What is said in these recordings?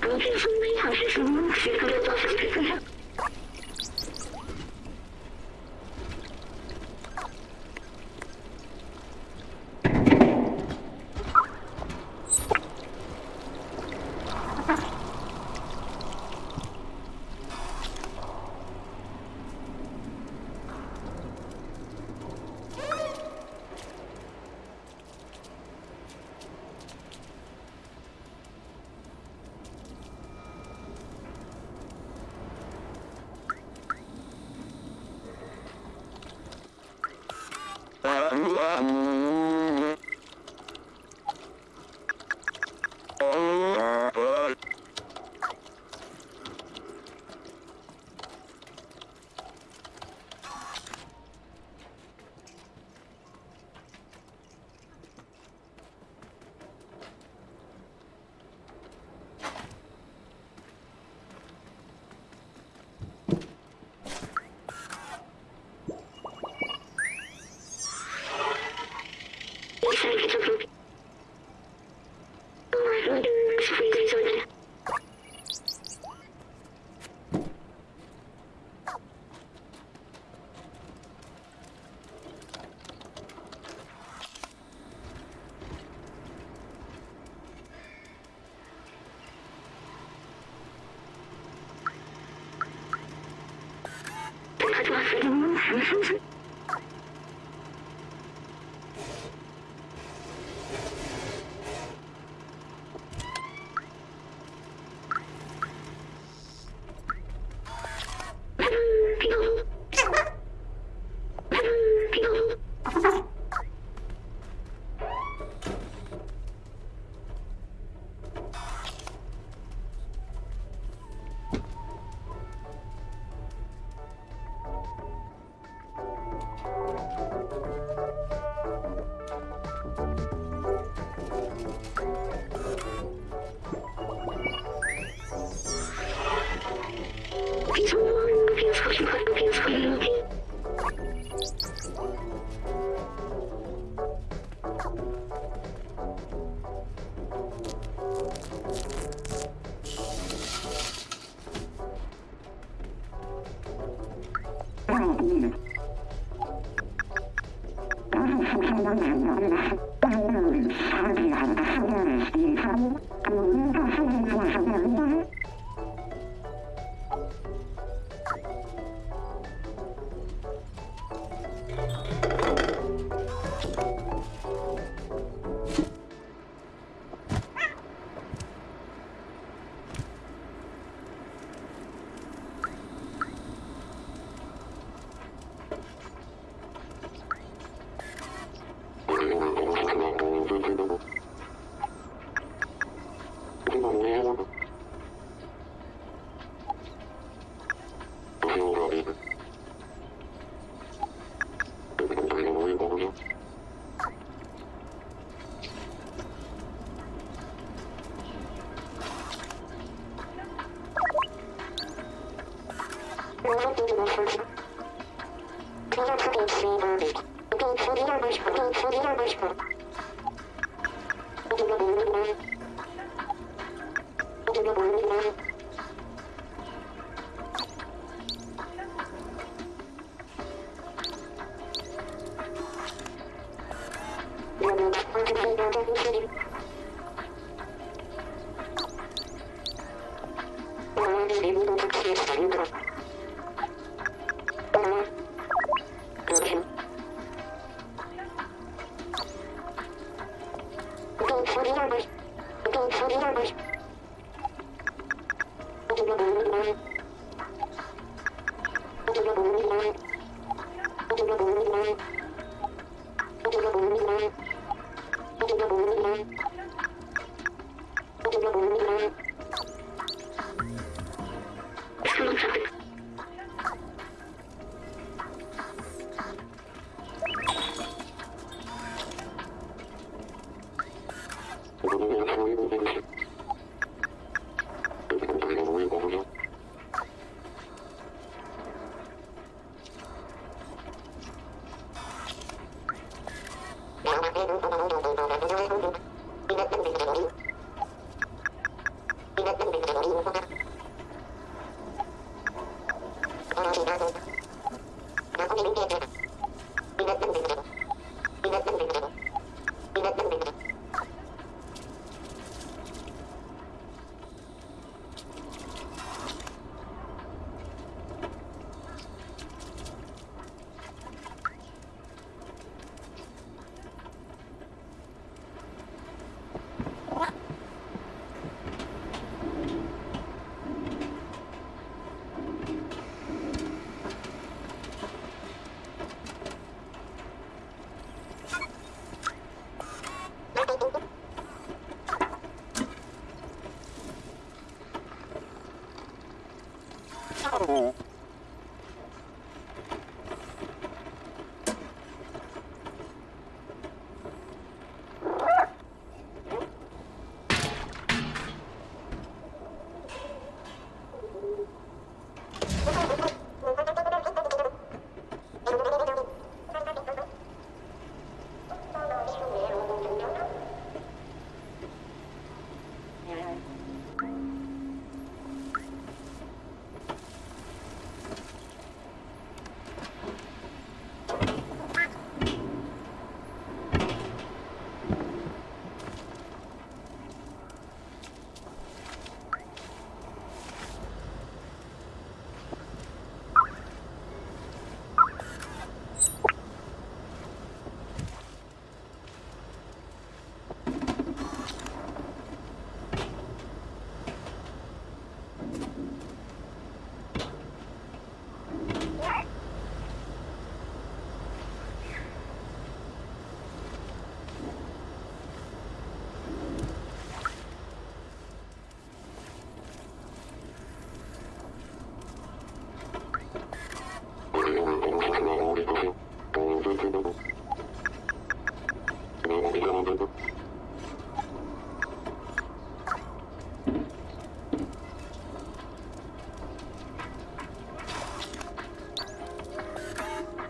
不是说你好是什么？是不是做什 Vamos! Mm-hmm. Mm-hmm. Música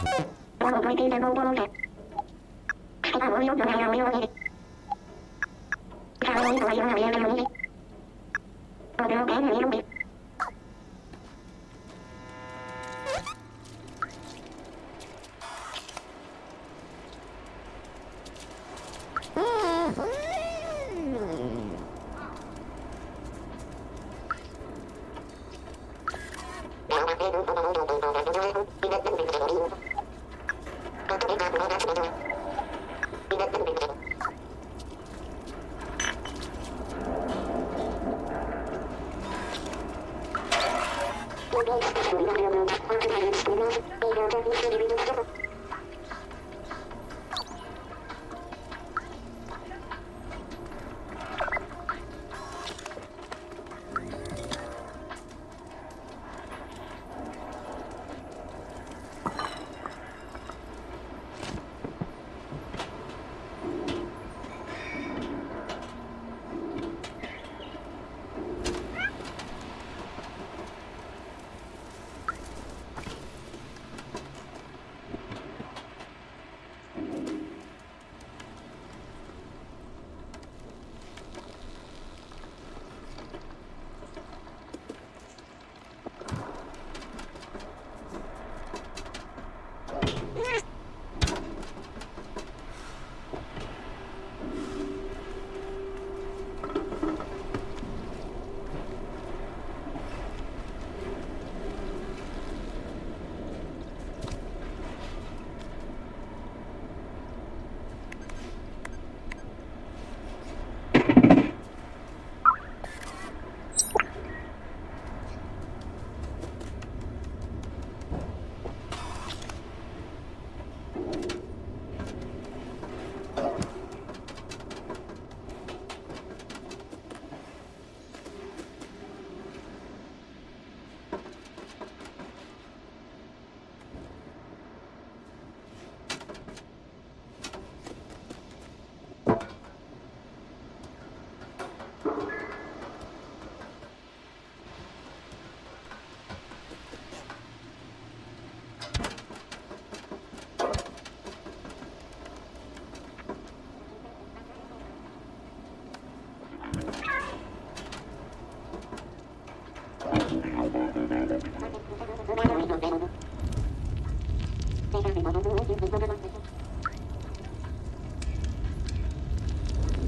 Thank you.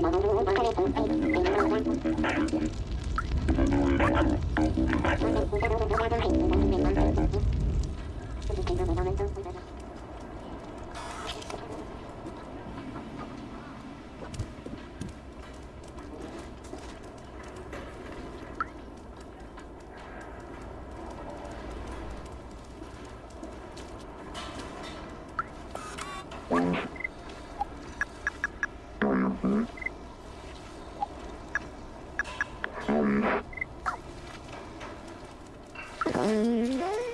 Thank you. Mm-hmm.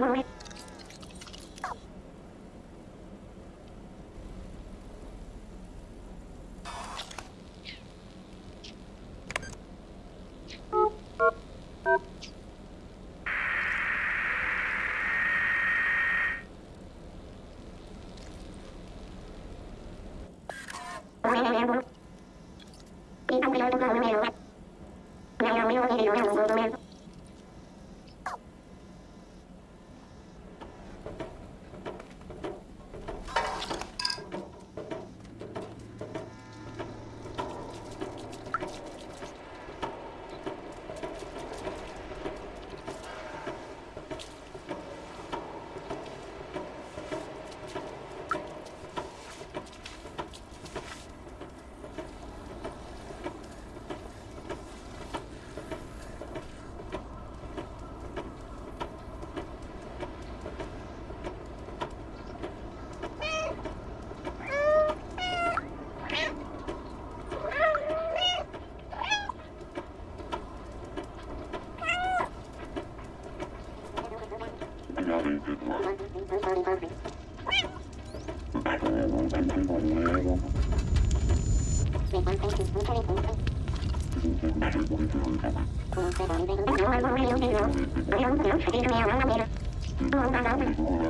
Bye. Bom, bom, bom, bom.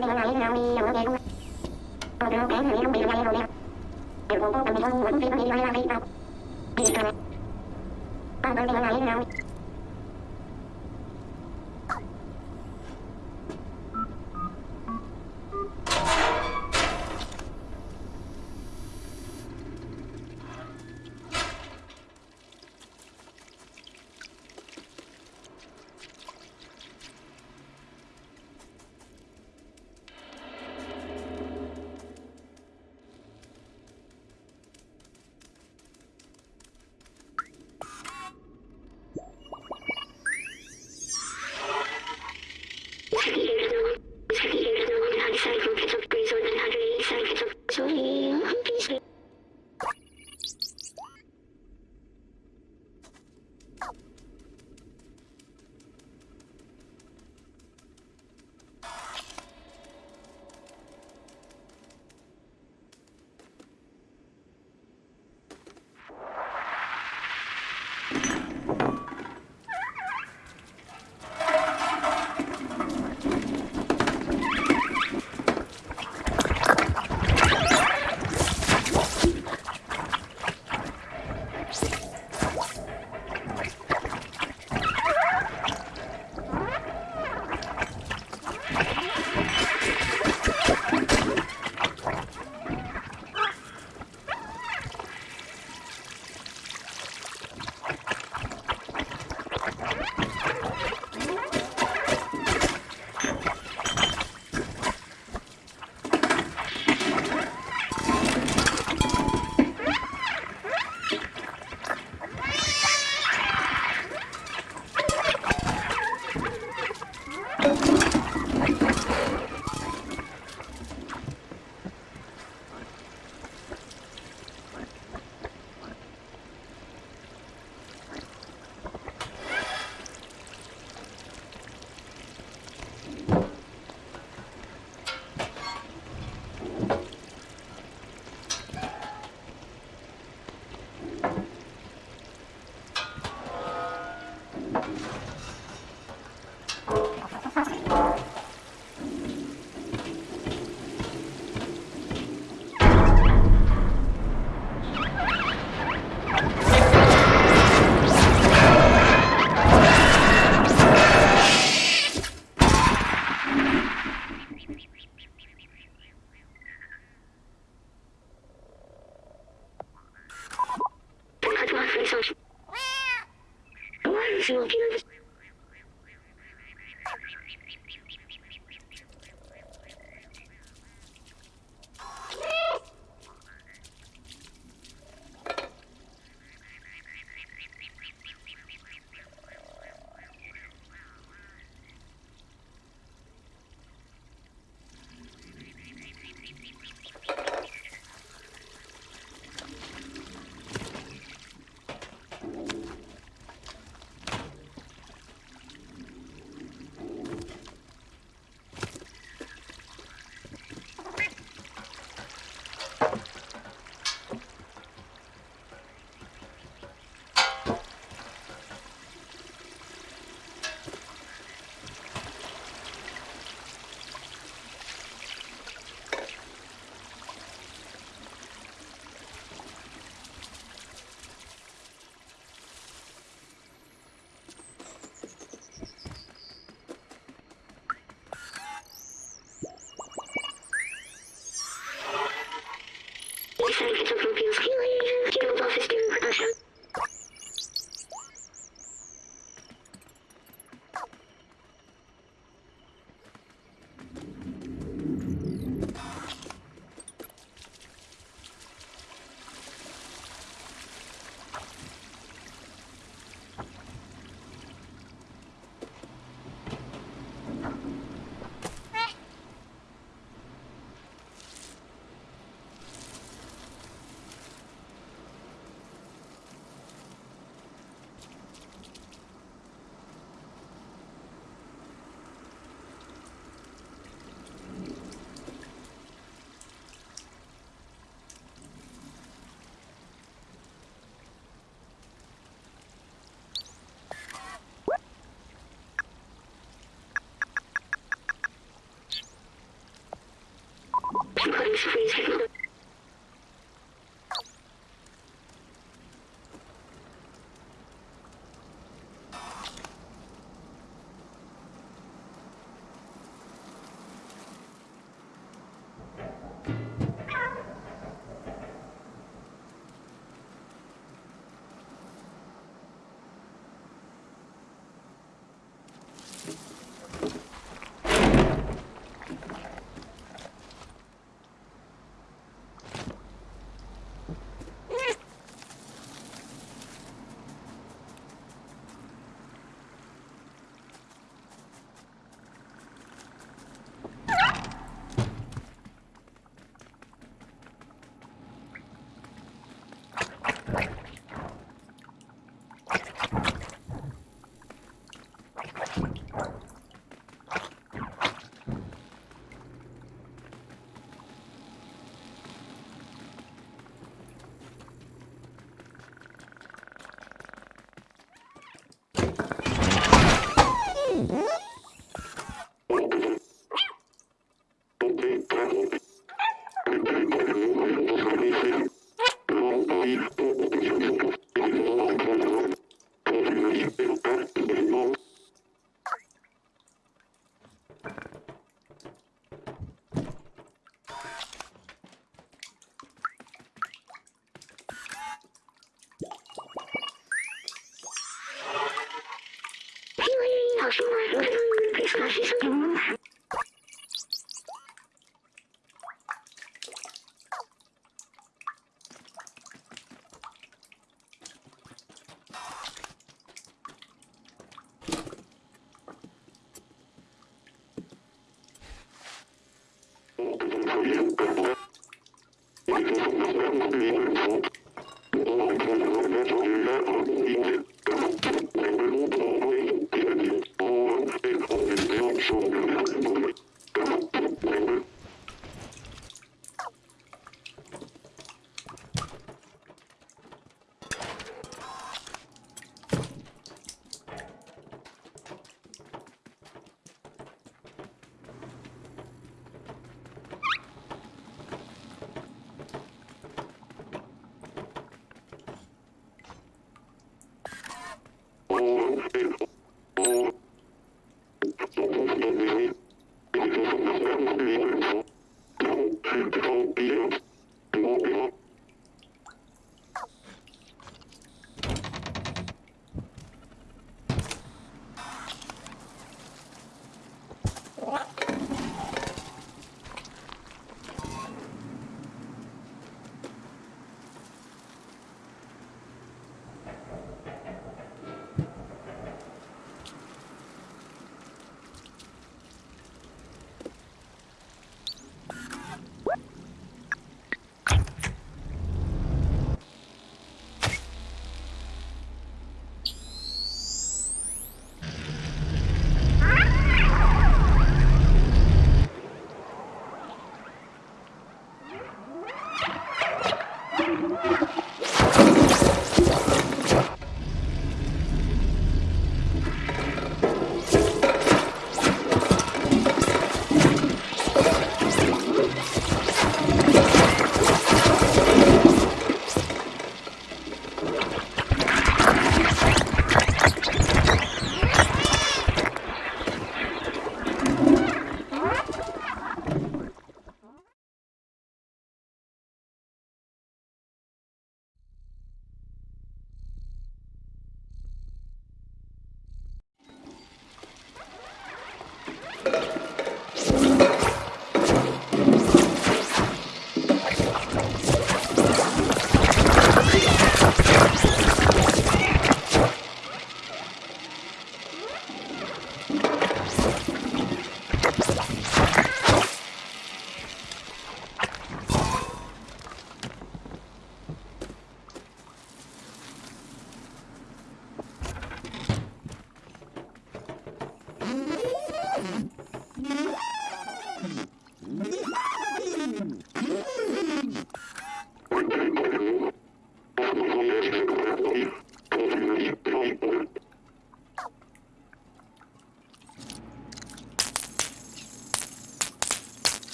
Thank you. significa propias Would you please freeze?